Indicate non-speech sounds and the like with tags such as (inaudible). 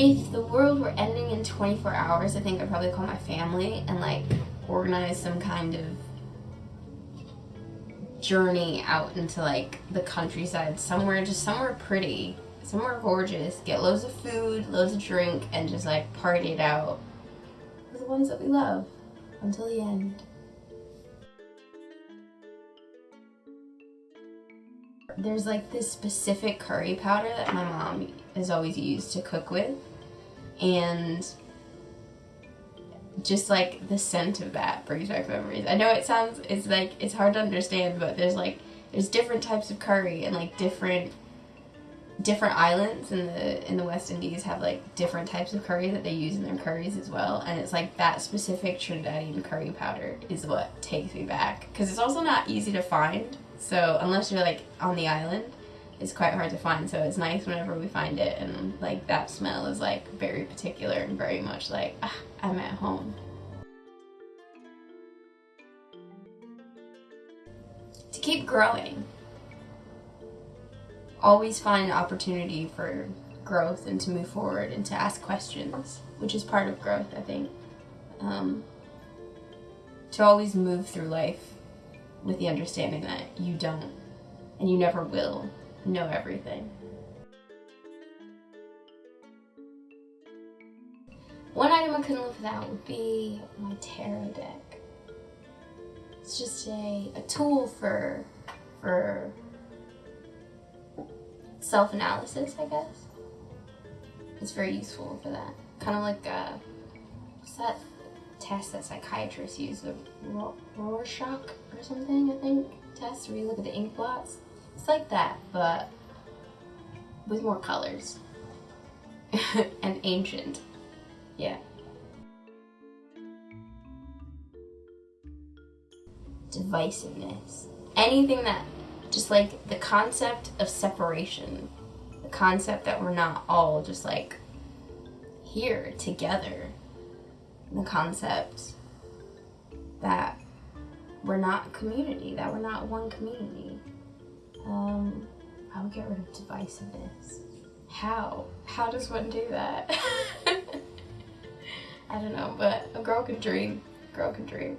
if the world were ending in 24 hours, I think I'd probably call my family and like organize some kind of journey out into like the countryside somewhere just somewhere pretty somewhere gorgeous. Get loads of food loads of drink and just like party it out. With the ones that we love. Until the end. There's like this specific curry powder that my mom is always used to cook with and just like the scent of that brings back memories. I know it sounds it's like it's hard to understand, but there's like there's different types of curry and like different different islands in the in the West Indies have like different types of curry that they use in their curries as well, and it's like that specific Trinidadian curry powder is what takes me back because it's also not easy to find. So unless you're like on the island, it's quite hard to find. So it's nice whenever we find it, and like that smell is like very particular and very much like ah, I'm at home. To keep growing, always find opportunity for growth and to move forward and to ask questions, which is part of growth, I think. Um, to always move through life with the understanding that you don't and you never will know everything. One item I couldn't live without would be my tarot deck. It's just a, a tool for, for self-analysis, I guess. It's very useful for that. Kind of like, a, what's that test that psychiatrists use, the Rorschach or something, I think, test, where you look at the ink blots. It's like that, but with more colors. (laughs) and ancient. Yeah. Divisiveness. Anything that, just like the concept of separation. The concept that we're not all just like here together. The concept that we're not community, that we're not one community. Um, I would get rid of divisiveness. How? How does one do that? (laughs) I don't know, but a girl can dream. A girl can dream.